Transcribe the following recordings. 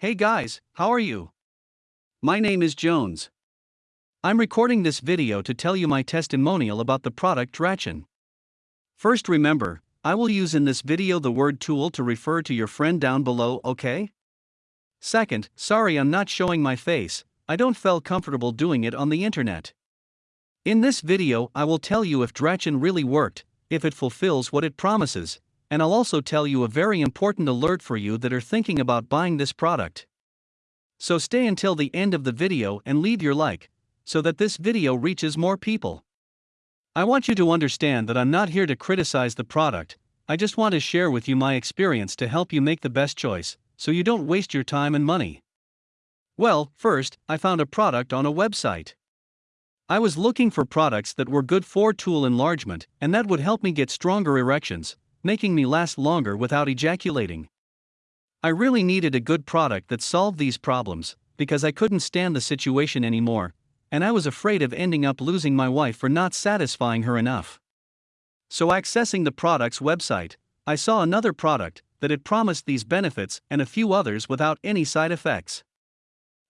Hey guys, how are you? My name is Jones. I'm recording this video to tell you my testimonial about the product Drachen. First remember, I will use in this video the word tool to refer to your friend down below, okay? Second, sorry I'm not showing my face, I don't feel comfortable doing it on the internet. In this video I will tell you if Drachen really worked, if it fulfills what it promises, and I'll also tell you a very important alert for you that are thinking about buying this product. So stay until the end of the video and leave your like, so that this video reaches more people. I want you to understand that I'm not here to criticize the product, I just want to share with you my experience to help you make the best choice, so you don't waste your time and money. Well, first, I found a product on a website. I was looking for products that were good for tool enlargement and that would help me get stronger erections, making me last longer without ejaculating. I really needed a good product that solved these problems, because I couldn't stand the situation anymore, and I was afraid of ending up losing my wife for not satisfying her enough. So, accessing the product's website, I saw another product that had promised these benefits and a few others without any side effects.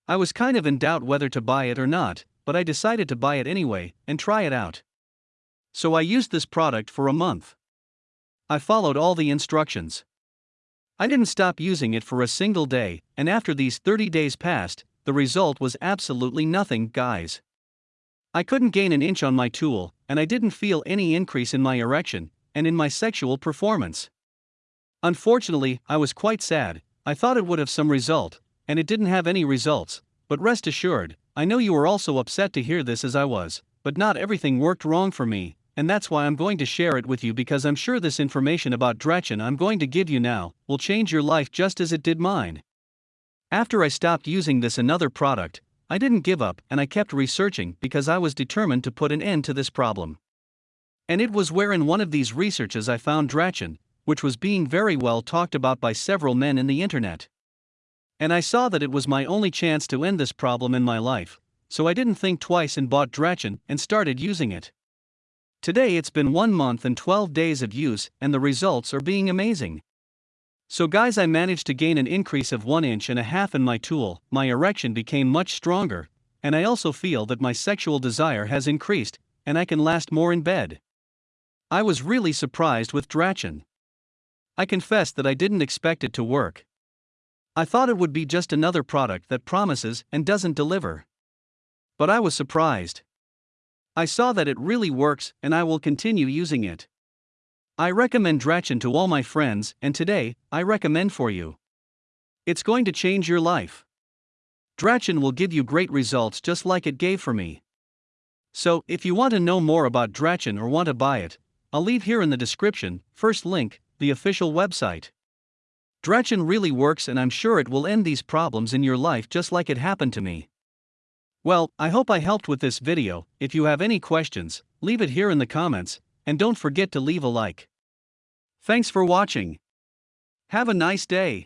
I was kind of in doubt whether to buy it or not, but I decided to buy it anyway and try it out. So I used this product for a month. I followed all the instructions. I didn't stop using it for a single day, and after these 30 days passed, the result was absolutely nothing, guys. I couldn't gain an inch on my tool, and I didn't feel any increase in my erection and in my sexual performance. Unfortunately, I was quite sad, I thought it would have some result, and it didn't have any results, but rest assured, I know you were also upset to hear this as I was, but not everything worked wrong for me, and that's why I'm going to share it with you because I'm sure this information about Drachen I'm going to give you now will change your life just as it did mine. After I stopped using this another product, I didn't give up and I kept researching because I was determined to put an end to this problem. And it was where in one of these researches I found Drachen, which was being very well talked about by several men in the internet. And I saw that it was my only chance to end this problem in my life, so I didn't think twice and bought Drachen and started using it. Today it's been 1 month and 12 days of use, and the results are being amazing. So, guys, I managed to gain an increase of 1 inch and a half in my tool, my erection became much stronger, and I also feel that my sexual desire has increased, and I can last more in bed. I was really surprised with Drachen. I confess that I didn't expect it to work. I thought it would be just another product that promises and doesn't deliver. But I was surprised. I saw that it really works and I will continue using it. I recommend Drachen to all my friends, and today, I recommend for you. It's going to change your life. Drachen will give you great results just like it gave for me. So, if you want to know more about Drachen or want to buy it, I'll leave here in the description, first link, the official website. Drachen really works and I'm sure it will end these problems in your life just like it happened to me. Well, I hope I helped with this video, if you have any questions, leave it here in the comments, and don't forget to leave a like. Thanks for watching. Have a nice day.